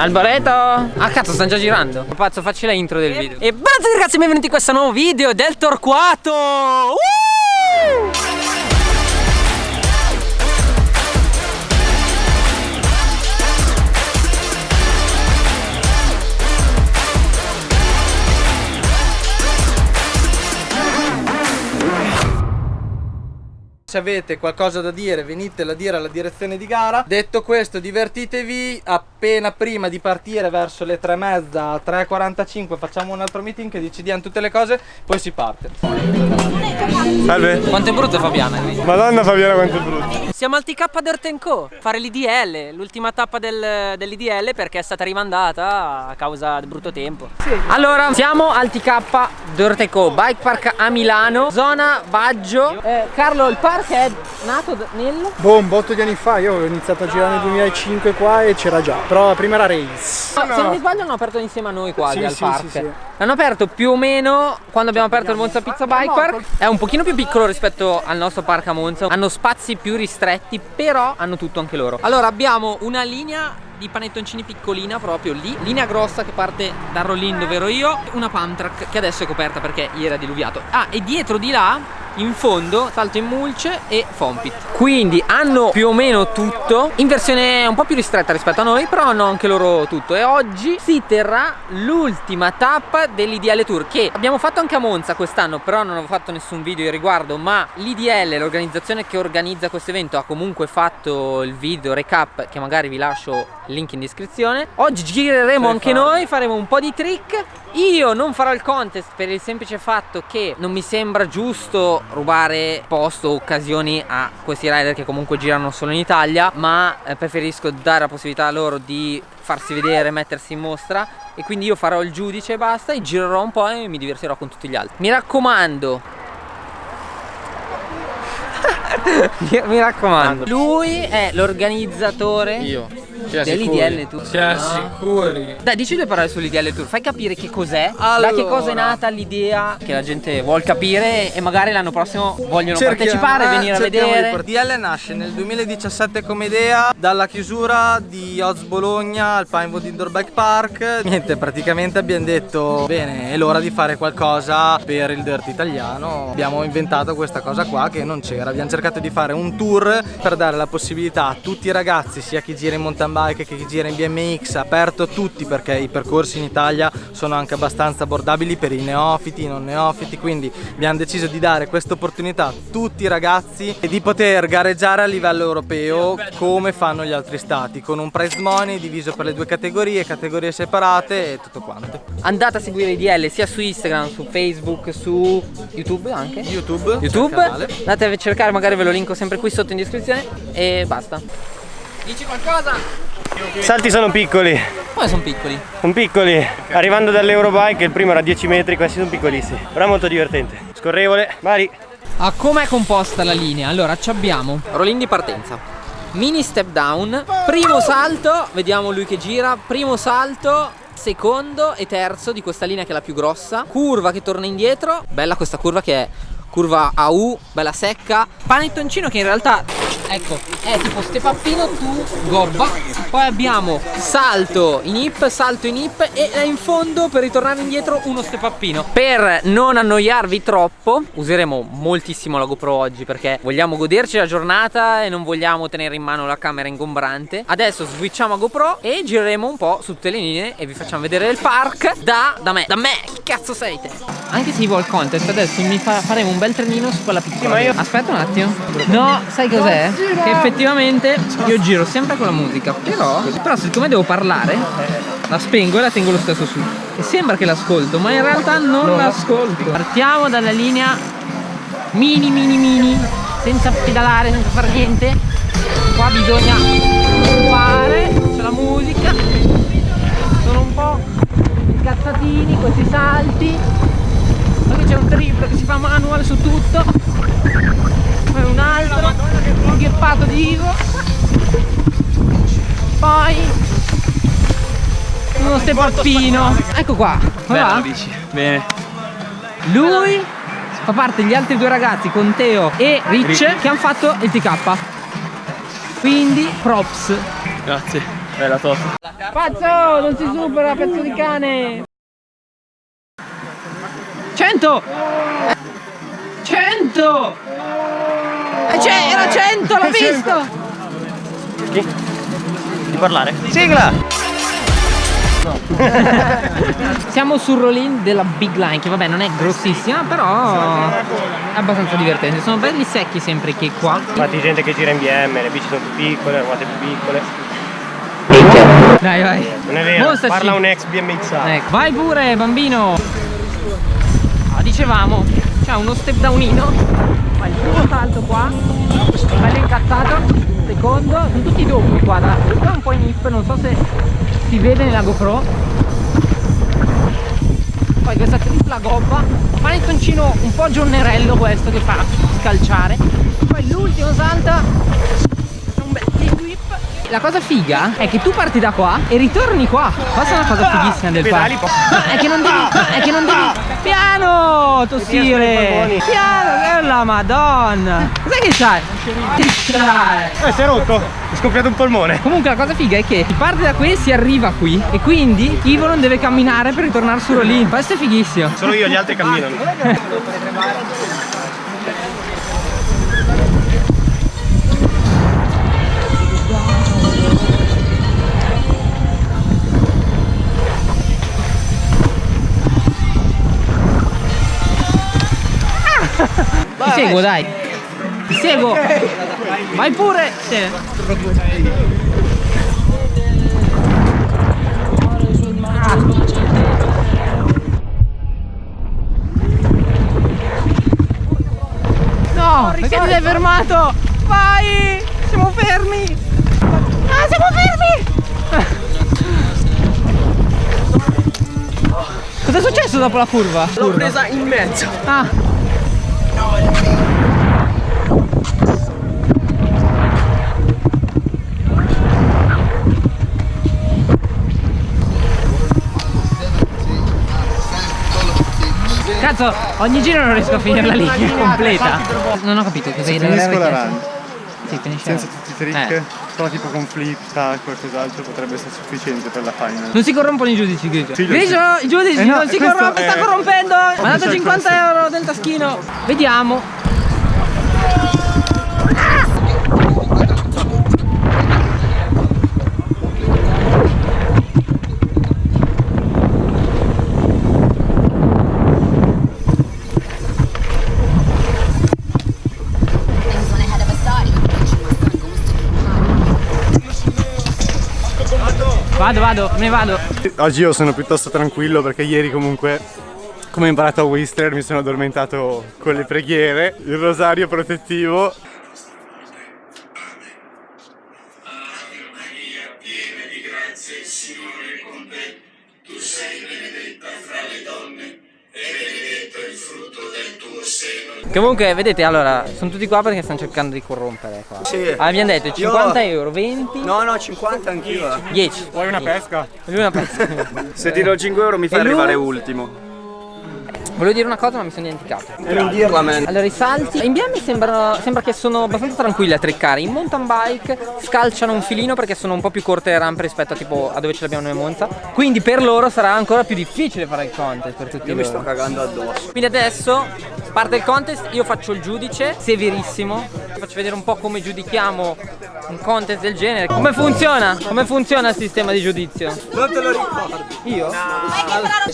Alboreto? Ah cazzo stanno già girando. Pazzo facci la intro del video. E buonasera ragazzi benvenuti in questo nuovo video del Torquato. Uh! Se avete qualcosa da dire venitela a dire alla direzione di gara. Detto questo divertitevi. Appena prima di partire verso le 3 e mezza 3.45 facciamo un altro meeting che decidiamo tutte le cose Poi si parte. Salve. Quanto è brutto Fabiana Madonna Fabiana quanto è brutto. Siamo al TK Dirt Co Fare l'IDL L'ultima tappa del, dell'IDL perché è stata rimandata a causa del brutto tempo. Sì. Allora siamo al TK Dirt Co Bike Park a Milano. Zona Baggio. Eh, Carlo il parco che è nato nel? Boh, un botto di anni fa, io ho iniziato a girare nel 2005 qua e c'era già, però la prima era Race. No, no. Se non mi sbaglio hanno aperto insieme a noi quasi sì, al sì, park. Sì, sì. L'hanno aperto più o meno quando abbiamo aperto il Monza Pizza Bike Park. È un pochino più piccolo rispetto al nostro park a Monza. Hanno spazi più ristretti, però hanno tutto anche loro. Allora abbiamo una linea di panettoncini piccolina proprio lì linea grossa che parte da Rollin dove ero io una pump track che adesso è coperta perché ieri era diluviato ah e dietro di là in fondo salto in mulce e fompit. Quindi hanno più o meno tutto. In versione un po' più ristretta rispetto a noi però hanno anche loro tutto. E oggi si terrà l'ultima tappa dell'IDL Tour che abbiamo fatto anche a Monza quest'anno però non ho fatto nessun video in riguardo ma l'IDL l'organizzazione che organizza questo evento ha comunque fatto il video recap che magari vi lascio link in descrizione. Oggi gireremo anche fare. noi faremo un po' di trick. Io non farò il contest per il semplice fatto che non mi sembra giusto rubare posto o occasioni a questi rider che comunque girano solo in Italia ma eh, preferisco dare la possibilità a loro di farsi vedere, mettersi in mostra. E quindi io farò il giudice e basta e girerò un po' e mi divertirò con tutti gli altri. Mi raccomando. Mi raccomando. Lui è l'organizzatore io dell'IDL Tour Siamo sicuri. Dai dici due parole sull'IDL Tour Fai capire che cos'è allora. Da che cosa è nata l'idea Che la gente vuole capire E magari l'anno prossimo vogliono cerchiamo, partecipare eh, Venire a vedere. L'IDL nasce nel 2017 come idea Dalla chiusura di Oz Bologna Al Pinewood Indoor Bike Park. Niente praticamente abbiamo detto Bene è l'ora di fare qualcosa per il dirt italiano. Abbiamo inventato questa cosa qua che non c'era. Abbiamo cercato di fare un tour Per dare la possibilità a tutti i ragazzi Sia chi gira in mountain bike che gira in BMX aperto a tutti perché i percorsi in Italia sono anche abbastanza abbordabili per i neofiti, i non neofiti quindi abbiamo deciso di dare questa opportunità a tutti i ragazzi e di poter gareggiare a livello europeo come fanno gli altri stati con un prize money diviso per le due categorie, categorie separate e tutto quanto. Andate a seguire i DL sia su Instagram, su Facebook, su YouTube anche? YouTube. YouTube. Andate a cercare, magari ve lo linko sempre qui sotto in descrizione e basta. Dici qualcosa? I salti sono piccoli. Come sono piccoli? Sono piccoli. Arrivando dall'Eurobike il primo era 10 metri, questi sono piccolissimi. Però molto divertente. Scorrevole, vari. A com'è composta la linea? Allora, ci abbiamo rollin di partenza. Mini step down, primo salto, vediamo lui che gira, primo salto, secondo e terzo di questa linea che è la più grossa Curva che torna indietro Bella questa curva che è curva a U, bella secca. Panettoncino che in realtà ecco è tipo stepappino tu gobba. Poi abbiamo salto in hip salto in hip e in fondo per ritornare indietro uno stepappino per non annoiarvi troppo useremo moltissimo la GoPro oggi perché vogliamo goderci la giornata e non vogliamo tenere in mano la camera ingombrante. Adesso switchiamo a GoPro e gireremo un po' su tutte le linee e vi facciamo vedere il park da, da me. Da me chi cazzo sei te? Anche se vuoi il contest adesso mi fa, faremo un bel trenino su quella piccola sì, io... aspetta un attimo. No sai cos'è? che effettivamente io giro sempre con la musica però, però siccome devo parlare la spengo e la tengo lo stesso su. E sembra che l'ascolto ma in realtà non l'ascolto. Partiamo dalla linea mini mini mini senza pedalare senza fare niente. Qua bisogna fare c'è la musica. Sono un po' incazzatini questi salti qui c'è un triplo che si fa manual su tutto. Poi un altro un gheppato di Ivo. Poi uno stepappino ecco qua. Bella bici bene. Lui fa parte degli altri due ragazzi con Teo e Rich che hanno fatto il TK quindi props. Grazie. Bella top. Pazzo, non si supera, pezzo di cane! 100! 100! Eh, c'è, era 100, l'ho visto! Chi? Di parlare? Sigla! Siamo sul roll-in della Big Line, che vabbè non è grossissima, però è abbastanza divertente. Sono belli secchi sempre che qua. Infatti gente che gira in BM, le bici sono più piccole, le ruote più piccole. Dai, vai. Non è vero, Mostraci. parla un ex BMX. Ecco. Vai pure, bambino! Ah, dicevamo, c'è uno step downino, fa il primo salto qua, bello incazzato, secondo, sono tutti doppi qua, l'altro, qua un po' in hip, non so se si vede nella GoPro. Poi questa tripla gobba, panettoncino un po' giornerello questo che fa scalciare. Poi l'ultimo salto, La cosa figa è che tu parti da qua e ritorni qua. Questa è una cosa fighissima del parco. È che non devi, no, è che non devi. Piano, tossire. Piano, la madonna. Cos'è che c'hai? Che c'hai? Eh, si è rotto! Ho scoppiato un polmone. Comunque la cosa figa è che si parte da qui e si arriva qui e quindi Ivo non deve camminare per ritornare su Rolin. Questo è fighissimo. Solo io, gli altri camminano. seguo dai. Ti seguo. Vai pure. No, perché ti sei fermato? Vai! Siamo fermi! Ah, siamo fermi! Cos'è successo dopo la curva? L'ho presa in mezzo. Ah. Cazzo, ogni giro non riesco a finire la linea completa. Non ho capito cosa Finisco la run Sì, finisce. senza tutti i trick, Eh. però tipo con flip, tac, qualcos'altro potrebbe essere sufficiente per la final. Non si corrompono i giudici, Grigio. Sì, Grigio, i giudici Eh no, non si questo corrompe, sta è- corrompendo. Mi ha dato Official 50 euro del taschino. Vediamo. Vado, vado, me ne vado. Oggi io sono piuttosto tranquillo perché ieri comunque, come ho imparato a Whistler, mi sono addormentato con le preghiere, il rosario protettivo. Comunque, vedete, allora, sono tutti qua perché stanno cercando di corrompere qua. Sì. Abbiamo detto 50 euro, 20, No, no, 50 anch'io. 10. Vuoi una pesca? Lui una pezza. Se ti do 5 euro mi fai E lui? arrivare ultimo. Volevo dire una cosa ma mi sono dimenticato. Non dirla, man. Allora i salti in BM sembrano, sembra che sono abbastanza tranquilli a triccare In mountain bike scalciano un filino perché sono un po' più corte le rampe rispetto a tipo a dove ce l'abbiamo noi a Monza Quindi per loro sarà ancora più difficile fare il contest per tutti Io mi loro sto cagando addosso. Quindi adesso parte il contest, io faccio il giudice, severissimo Faccio vedere un po' come giudichiamo un contest del genere Come funziona? Come funziona il sistema di giudizio? Non te lo ricordi. Io?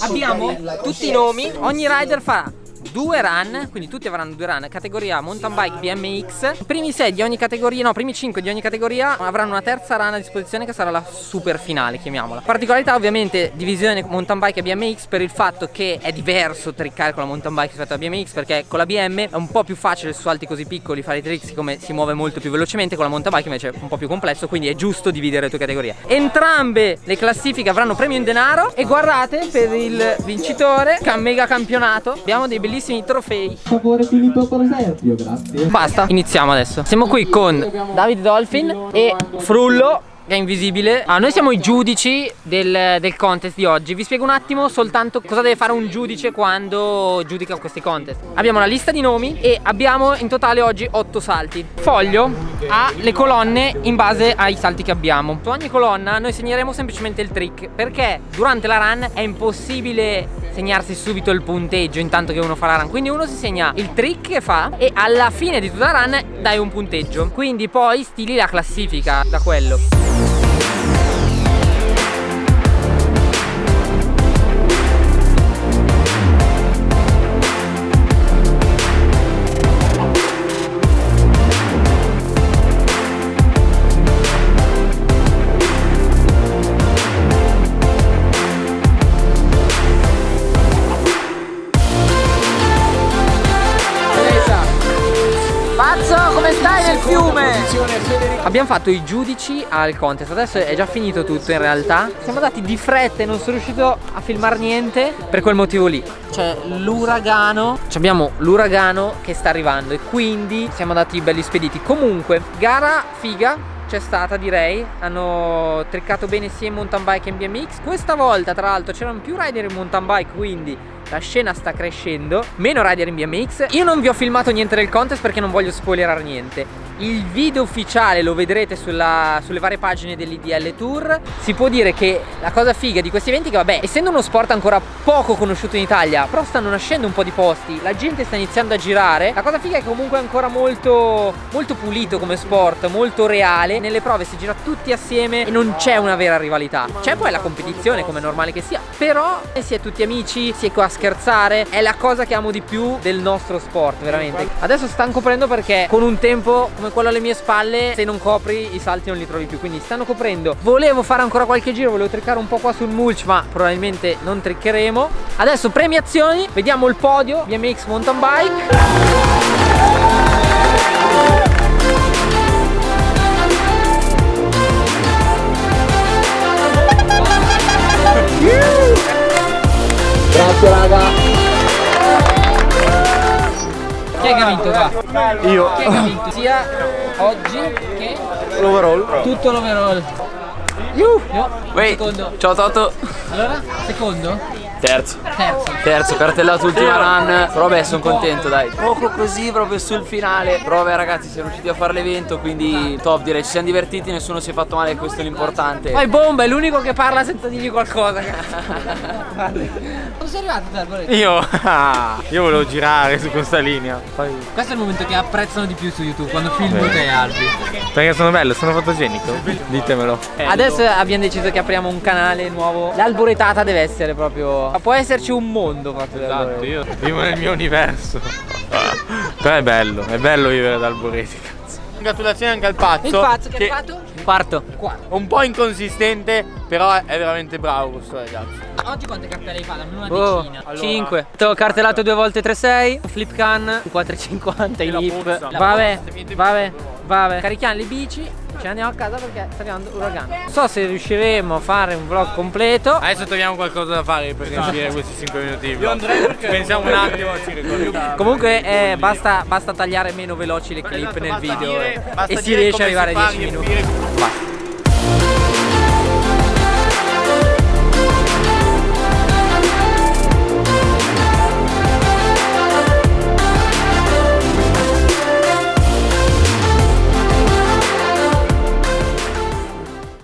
Abbiamo tutti i nomi, ogni rider farà due run, quindi tutti avranno due run, categoria mountain bike BMX. I primi 6 di ogni categoria, no, primi 5 di ogni categoria avranno una terza run a disposizione che sarà la super finale, chiamiamola. Particolarità ovviamente divisione mountain bike e BMX per il fatto che è diverso triccare con la mountain bike rispetto alla BMX perché con la BM è un po' più facile su salti così piccoli fare i trick siccome si muove molto più velocemente, con la mountain bike invece è un po' più complesso, quindi è giusto dividere le tue categorie. Entrambe le classifiche avranno premio in denaro e guardate per il vincitore mega campionato abbiamo dei bellissimi trofei. favore Filippo Prosepio, grazie. Basta, iniziamo adesso. Siamo qui con Davide Dolphin e Frullo che è invisibile. Ah, noi siamo i giudici del, del contest di oggi. Vi spiego un attimo soltanto cosa deve fare un giudice quando giudica questi contest. Abbiamo la lista di nomi e abbiamo in totale oggi 8 salti. Foglio ha le colonne in base ai salti che abbiamo. Su ogni colonna noi segneremo semplicemente il trick perché durante la run è impossibile segnarsi subito il punteggio intanto che uno fa la run. Quindi uno si segna il trick che fa e alla fine di tutta la run dai un punteggio. Quindi poi stili la classifica da quello. Abbiamo fatto i giudici al contest, adesso è già finito tutto in realtà. Siamo andati di fretta e non sono riuscito a filmare niente per quel motivo lì. C'è l'uragano, abbiamo l'uragano che sta arrivando e quindi siamo andati belli spediti. Comunque, gara figa, c'è stata direi. Hanno triccato bene sia in mountain bike che in BMX questa volta tra l'altro c'erano più rider in mountain bike quindi la scena sta crescendo. Meno rider in BMX io non vi ho filmato niente del contest perché non voglio spoilerare niente il video ufficiale lo vedrete sulla, sulle varie pagine dell'IDL Tour. Si può dire che la cosa figa di questi eventi è che vabbè essendo uno sport ancora poco conosciuto in Italia però stanno nascendo un po' di posti la gente sta iniziando a girare. La cosa figa è che comunque è ancora molto molto pulito come sport molto reale. Nelle prove si gira tutti assieme e non c'è una vera rivalità. C'è poi la competizione come è normale che sia però si è tutti amici si è qua a scherzare. È la cosa che amo di più del nostro sport veramente. Adesso stanno coprendo perché con un tempo come quello alle mie spalle se non copri i salti non li trovi più quindi stanno coprendo. Volevo fare ancora qualche giro volevo triccare un po' qua sul mulch ma probabilmente non triccheremo adesso premiazioni vediamo il podio BMX mountain bike. Grazie raga Chi è che ha vinto qua? Io. Chi è che ha vinto? Sia oggi che L'overall. tutto l'overall Io. Uè, Secondo ciao Toto. Allora? Secondo? Terzo. Terzo Terzo, cartellato ultima run. Però beh, sono contento, dai. Poco così proprio sul finale. Però beh, ragazzi, siamo riusciti a fare l'evento, quindi top direi. Ci siamo divertiti, nessuno si è fatto male, questo è l'importante. Poi Bomba è l'unico che parla senza dirgli qualcosa Come sei arrivato te Alboreto? Io. Io volevo girare su questa linea. Poi. Questo è il momento che apprezzano di più su YouTube Quando filmo te Albi Perché sono bello, sono fotogenico. Ditemelo. Adesso abbiamo deciso che apriamo un canale nuovo L'alboretata deve essere proprio Può esserci un mondo fatto Esatto, io vivo nel mio universo. Però è bello, è bello vivere ad Alboreti. cazzo. Congratulazioni anche al pazzo. Il pazzo che, ha fatto? Quarto. Quarto Un po' inconsistente, però è veramente bravo questo ragazzo. Oggi quante cartelle hai fatto? Almeno una Oh, decina 5. Cartellato due volte 3-6. Flip can 4,50 i la lip. puzza. Vabbè, vabbè, vabbè Carichiamo le bici Ce ne andiamo a casa perché sta arrivando l'uragano Non so se riusciremo a fare un vlog completo. Adesso troviamo qualcosa da fare per riempire questi 5 minuti di vlog. Pensiamo un attimo, ci ricordiamo. Comunque eh, basta, basta tagliare meno veloci le clip nel video eh, E si riesce ad arrivare a 10 minuti. Basta